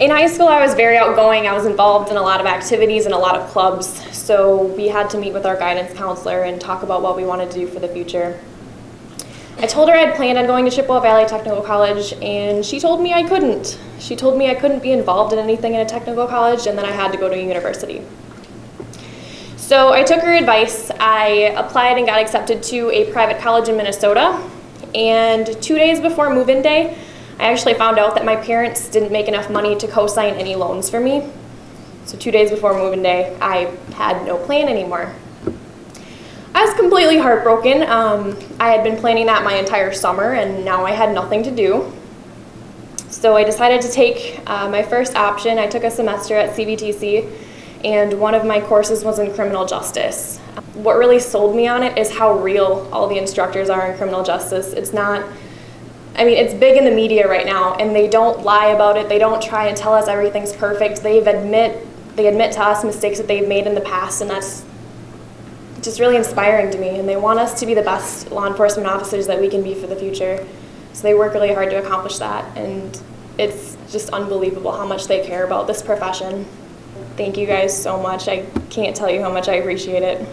In high school, I was very outgoing. I was involved in a lot of activities and a lot of clubs. So we had to meet with our guidance counselor and talk about what we wanted to do for the future. I told her I'd planned on going to Chippewa Valley Technical College, and she told me I couldn't. She told me I couldn't be involved in anything in a technical college, and then I had to go to university. So I took her advice. I applied and got accepted to a private college in Minnesota. And two days before move-in day, I actually found out that my parents didn't make enough money to co-sign any loans for me. So two days before move-in day, I had no plan anymore. I was completely heartbroken. Um, I had been planning that my entire summer and now I had nothing to do. So I decided to take uh, my first option. I took a semester at CVTC and one of my courses was in criminal justice. What really sold me on it is how real all the instructors are in criminal justice. It's not I mean, it's big in the media right now, and they don't lie about it. They don't try and tell us everything's perfect. They've admit they admit to us mistakes that they've made in the past, and that's just really inspiring to me. And they want us to be the best law enforcement officers that we can be for the future. So they work really hard to accomplish that, and it's just unbelievable how much they care about this profession. Thank you guys so much. I can't tell you how much I appreciate it.